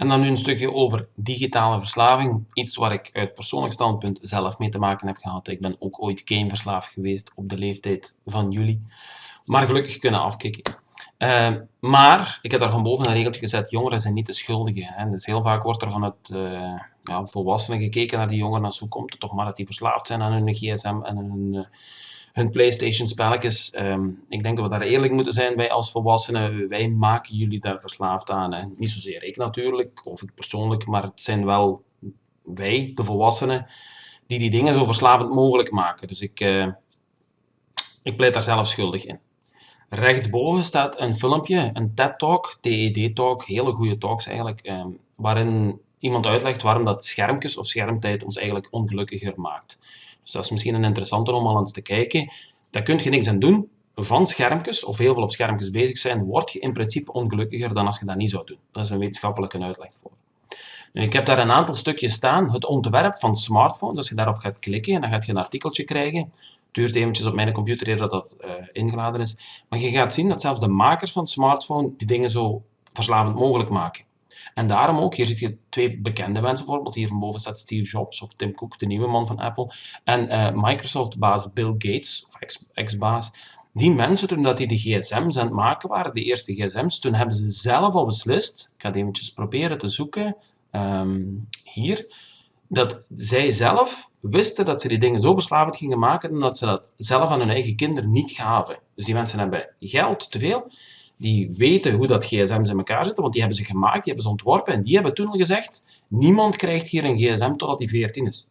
En dan nu een stukje over digitale verslaving. Iets waar ik uit persoonlijk standpunt zelf mee te maken heb gehad. Ik ben ook ooit gameverslaafd geweest op de leeftijd van jullie. Maar gelukkig kunnen afkicken. Uh, maar ik heb daar van boven een regeltje gezet, jongeren zijn niet de schuldigen. Hè. Dus heel vaak wordt er vanuit uh, ja, volwassenen gekeken naar die jongeren hoe komt het toch maar dat die verslaafd zijn aan hun gsm en hun, uh, hun Playstation spelletjes. Um, ik denk dat we daar eerlijk moeten zijn, wij als volwassenen, wij maken jullie daar verslaafd aan. Niet zozeer ik natuurlijk, of ik persoonlijk, maar het zijn wel wij, de volwassenen, die die dingen zo verslavend mogelijk maken. Dus ik, ik pleit daar zelf schuldig in. Rechtsboven staat een filmpje, een TED-talk, TED-talk, hele goede talks eigenlijk, eh, waarin iemand uitlegt waarom dat schermpjes of schermtijd ons eigenlijk ongelukkiger maakt. Dus dat is misschien een interessante om al eens te kijken. Daar kun je niks aan doen. Van schermpjes, of heel veel op schermpjes bezig zijn, word je in principe ongelukkiger dan als je dat niet zou doen. Dat is een wetenschappelijke uitleg voor. Ik heb daar een aantal stukjes staan. Het ontwerp van smartphones, als je daarop gaat klikken, dan gaat je een artikeltje krijgen duurt eventjes op mijn computer eer dat dat uh, ingeladen is. Maar je gaat zien dat zelfs de makers van smartphone die dingen zo verslavend mogelijk maken. En daarom ook, hier zie je twee bekende mensen bijvoorbeeld, hier van boven staat Steve Jobs of Tim Cook, de nieuwe man van Apple, en uh, Microsoft-baas Bill Gates, of ex-baas, die mensen, toen dat die de gsm's aan het maken waren, de eerste gsm's, toen hebben ze zelf al beslist, ik ga het eventjes proberen te zoeken, um, hier, dat zij zelf wisten dat ze die dingen zo verslavend gingen maken en dat ze dat zelf aan hun eigen kinderen niet gaven. Dus die mensen hebben geld te veel, die weten hoe dat gsm's in elkaar zitten, want die hebben ze gemaakt, die hebben ze ontworpen en die hebben toen al gezegd, niemand krijgt hier een gsm totdat hij 14 is.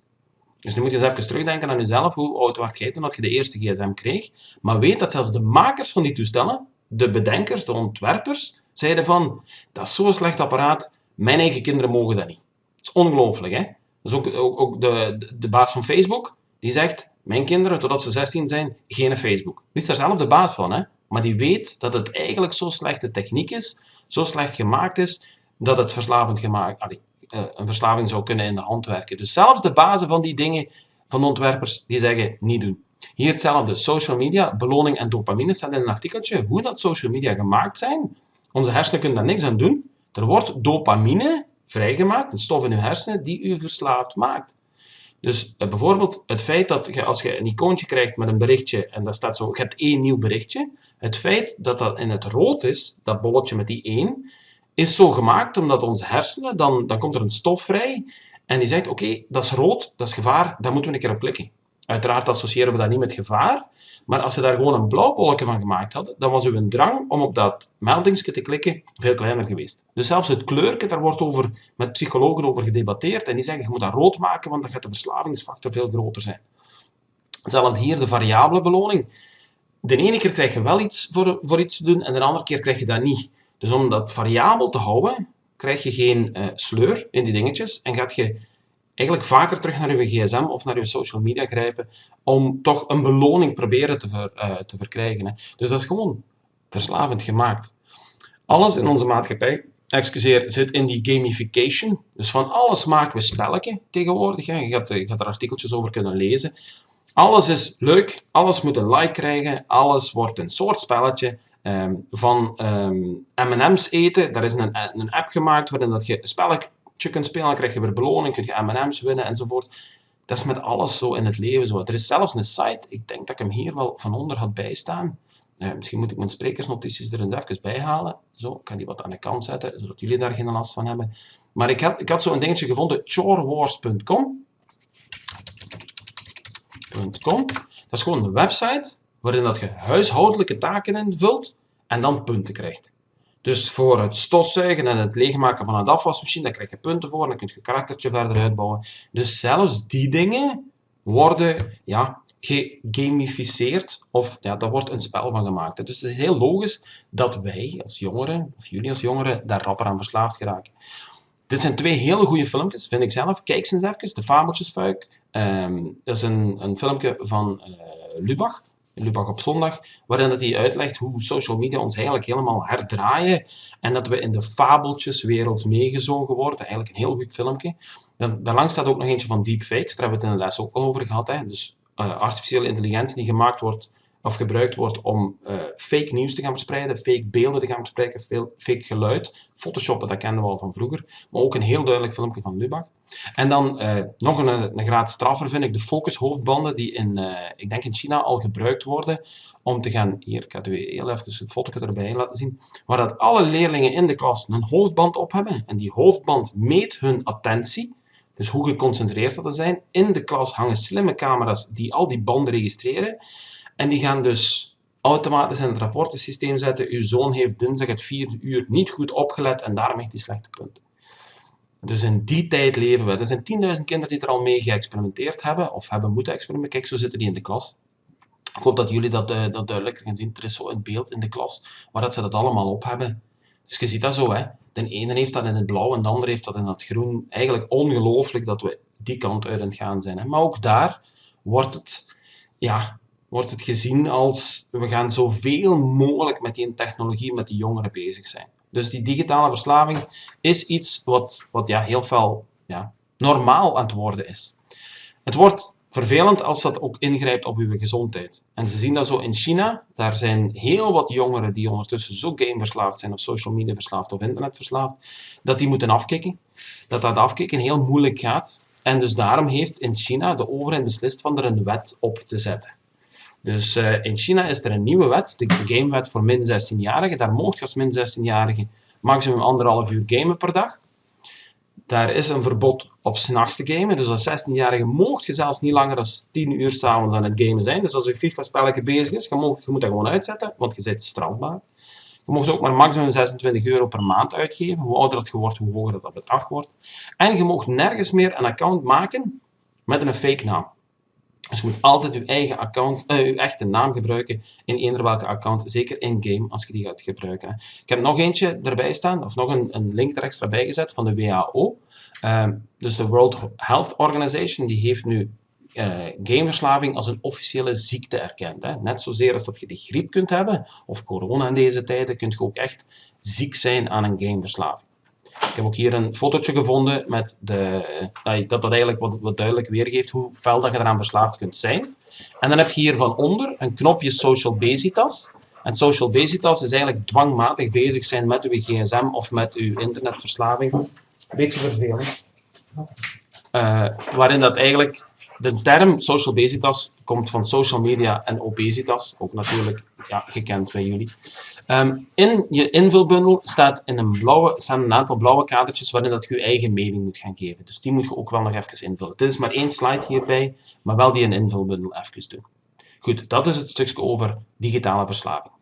Dus nu moet je eens even terugdenken aan jezelf, hoe oud was jij toen dat je de eerste gsm kreeg, maar weet dat zelfs de makers van die toestellen, de bedenkers, de ontwerpers, zeiden van, dat is zo'n slecht apparaat, mijn eigen kinderen mogen dat niet. Dat is ongelooflijk, hè? Dus ook, ook, ook de, de baas van Facebook, die zegt, mijn kinderen, totdat ze 16 zijn, geen Facebook. Die is daar zelf de baas van, hè? Maar die weet dat het eigenlijk zo slechte techniek is, zo slecht gemaakt is, dat het verslavend gemaakt, uh, een verslaving zou kunnen in de hand werken. Dus zelfs de bazen van die dingen, van ontwerpers, die zeggen, niet doen. Hier hetzelfde, social media, beloning en dopamine staat in een artikeltje, hoe dat social media gemaakt zijn. Onze hersenen kunnen daar niks aan doen. Er wordt dopamine vrijgemaakt, een stof in uw hersenen die u verslaafd maakt. Dus uh, bijvoorbeeld het feit dat je, als je een icoontje krijgt met een berichtje en daar staat zo, je hebt één nieuw berichtje, het feit dat dat in het rood is, dat bolletje met die één, is zo gemaakt omdat onze hersenen, dan, dan komt er een stof vrij en die zegt, oké, dat is rood, dat is gevaar, daar moeten we een keer op klikken. Uiteraard associëren we dat niet met gevaar, maar als ze daar gewoon een blauw bolletje van gemaakt hadden, dan was uw drang om op dat meldingsje te klikken veel kleiner geweest. Dus zelfs het kleurke, daar wordt over, met psychologen over gedebatteerd en die zeggen, je moet dat rood maken, want dan gaat de verslavingsfactor veel groter zijn. Hetzelfde hier, de variabele beloning. De ene keer krijg je wel iets voor, voor iets te doen en de andere keer krijg je dat niet. Dus om dat variabel te houden, krijg je geen uh, sleur in die dingetjes en gaat je eigenlijk vaker terug naar je gsm of naar je social media grijpen om toch een beloning proberen te, uh, te verkrijgen. Hè. Dus dat is gewoon verslavend gemaakt. Alles in onze maatschappij, excuseer, zit in die gamification. Dus van alles maken we spelletje tegenwoordig. Hè. Je, gaat, je gaat er artikeltjes over kunnen lezen. Alles is leuk, alles moet een like krijgen, alles wordt een soort spelletje. Um, van um, M&M's eten, daar is een, een app gemaakt waarin dat je een spelletje je kunt spelen, dan krijg je weer beloning, kun je M&M's winnen enzovoort. Dat is met alles zo in het leven zo. Er is zelfs een site, ik denk dat ik hem hier wel van onder had bijstaan. Uh, misschien moet ik mijn sprekersnotities er eens even bij halen. Zo, ik kan die wat aan de kant zetten, zodat jullie daar geen last van hebben. Maar ik had, ik had zo'n dingetje gevonden, chorewars.com. Dat is gewoon een website waarin dat je huishoudelijke taken invult en dan punten krijgt. Dus voor het stofzuigen en het leegmaken van een afwasmachine, daar krijg je punten voor, dan kun je je karaktertje verder uitbouwen. Dus zelfs die dingen worden ja, gegamificeerd, of ja, daar wordt een spel van gemaakt. Dus het is heel logisch dat wij als jongeren, of jullie als jongeren, daar rapper aan verslaafd geraken. Dit zijn twee hele goede filmpjes, vind ik zelf. Kijk eens even, De Fabeltjesfuik. Um, dat is een, een filmpje van uh, Lubach. Lubach op zondag, waarin dat hij uitlegt hoe social media ons eigenlijk helemaal herdraaien en dat we in de fabeltjeswereld meegezogen worden. Eigenlijk een heel goed filmpje. Dan, daarlangs staat ook nog eentje van deepfakes, daar hebben we het in de les ook al over gehad. Hè. Dus uh, artificiële intelligentie die gemaakt wordt of gebruikt wordt om uh, fake nieuws te gaan verspreiden, fake beelden te gaan verspreiden, fake geluid. Photoshoppen, dat kennen we al van vroeger. Maar ook een heel duidelijk filmpje van Lubach. En dan uh, nog een, een graad straffer vind ik de focushoofdbanden die in, uh, ik denk in China al gebruikt worden om te gaan, hier, ik ga heel even het fotootje erbij laten zien, waar dat alle leerlingen in de klas een hoofdband op hebben. En die hoofdband meet hun attentie, dus hoe geconcentreerd dat ze zijn. In de klas hangen slimme camera's die al die banden registreren. En die gaan dus automatisch in het rapportensysteem zetten. Uw zoon heeft dinsdag het vierde uur niet goed opgelet en daarom heeft hij slechte punten. Dus in die tijd leven we. Er zijn 10.000 kinderen die er al mee geëxperimenteerd hebben, of hebben moeten experimenteren. Kijk, zo zitten die in de klas. Ik hoop dat jullie dat, uh, dat duidelijker gaan zien. Er is zo een beeld in de klas waar dat ze dat allemaal op hebben. Dus je ziet dat zo, hè. De ene heeft dat in het blauw en de andere heeft dat in het groen. Eigenlijk ongelooflijk dat we die kant uit aan het gaan zijn. Hè. Maar ook daar wordt het, ja, wordt het gezien als we gaan zoveel mogelijk met die technologie, met die jongeren bezig zijn. Dus die digitale verslaving is iets wat, wat ja, heel veel ja, normaal aan het worden is. Het wordt vervelend als dat ook ingrijpt op uw gezondheid. En ze zien dat zo in China. Daar zijn heel wat jongeren die ondertussen zo gameverslaafd zijn, of social media verslaafd, of internetverslaafd, dat die moeten afkicken. Dat dat afkicken heel moeilijk gaat. En dus daarom heeft in China de overheid beslist van er een wet op te zetten. Dus uh, in China is er een nieuwe wet, de gamewet voor min 16-jarigen. Daar mocht je als min 16-jarige maximum anderhalf uur gamen per dag. Daar is een verbod op s'nachts te gamen. Dus als 16-jarige mocht je zelfs niet langer dan 10 uur s'avonds aan het gamen zijn. Dus als je FIFA-spelletje bezig is, je, je moet dat gewoon uitzetten, want je bent strafbaar. Je mocht ook maar maximum 26 euro per maand uitgeven. Hoe ouder dat je wordt, hoe hoger dat bedrag wordt. En je mocht nergens meer een account maken met een fake naam. Dus je moet altijd je eigen account, uh, je echte naam gebruiken in eender welke account, zeker in-game als je die gaat gebruiken. Ik heb nog eentje erbij staan, of nog een, een link er extra bij gezet van de WHO. Ehm, dus de World Health Organization, die heeft nu uh, gameverslaving als een officiële ziekte erkend. Hè. Net zozeer als dat je de griep kunt hebben, of corona in deze tijden, kun je ook echt ziek zijn aan een gameverslaving. Ik heb ook hier een fotootje gevonden met de, dat dat eigenlijk wat, wat duidelijk weergeeft hoe fel dat je eraan verslaafd kunt zijn. En dan heb je hier van onder een knopje Social Basitas. En Social Basitas is eigenlijk dwangmatig bezig zijn met uw gsm of met uw internetverslaving. Beetje vervelend. Uh, waarin dat eigenlijk de term social basitas komt van social media en obesitas, ook natuurlijk ja, gekend bij jullie. Um, in je invulbundel staat in een blauwe, staan een aantal blauwe kadertjes waarin dat je je eigen mening moet gaan geven. Dus die moet je ook wel nog even invullen. Dit is maar één slide hierbij, maar wel die een invulbundel even doen. Goed, dat is het stukje over digitale verslaving.